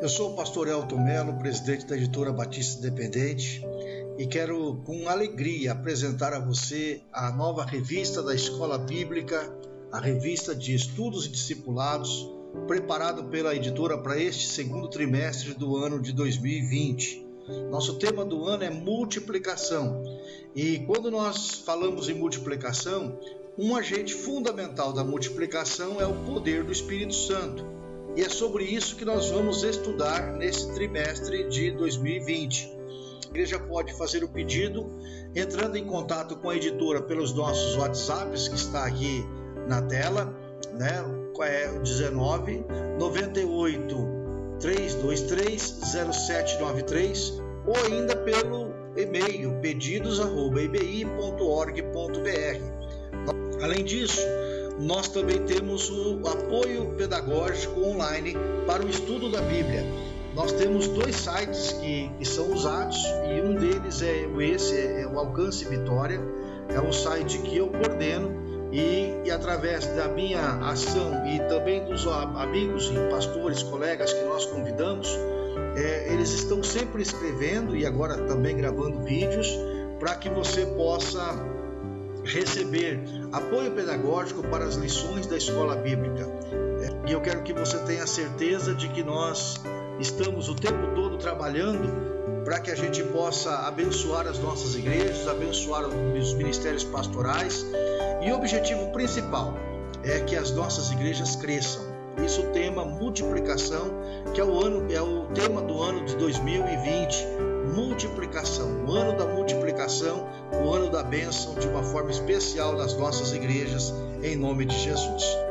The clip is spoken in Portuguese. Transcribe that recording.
Eu sou o pastor Elton Melo, presidente da editora Batista Independente, e quero com alegria apresentar a você a nova revista da Escola Bíblica, a revista de estudos e discipulados, preparado pela editora para este segundo trimestre do ano de 2020. Nosso tema do ano é multiplicação. E quando nós falamos em multiplicação, um agente fundamental da multiplicação é o poder do Espírito Santo. E é sobre isso que nós vamos estudar nesse trimestre de 2020. A igreja pode fazer o pedido entrando em contato com a editora pelos nossos WhatsApps que está aqui na tela, né? É o 19 98 323 0793 ou ainda pelo e-mail pedidos@ibi.org.br. Além disso, nós também temos o apoio pedagógico online para o estudo da Bíblia. Nós temos dois sites que, que são usados e um deles é esse, é o Alcance Vitória, é um site que eu coordeno e, e, através da minha ação e também dos amigos e pastores, colegas que nós convidamos, é, eles estão sempre escrevendo e agora também gravando vídeos para que você possa receber apoio pedagógico para as lições da escola bíblica. E eu quero que você tenha certeza de que nós estamos o tempo todo trabalhando para que a gente possa abençoar as nossas igrejas, abençoar os ministérios pastorais. E o objetivo principal é que as nossas igrejas cresçam. Isso o tema multiplicação, que é o ano é o tema do ano de 2020, multiplicação, o ano da multiplicação, o ano da bênção de uma forma especial nas nossas igrejas, em nome de Jesus.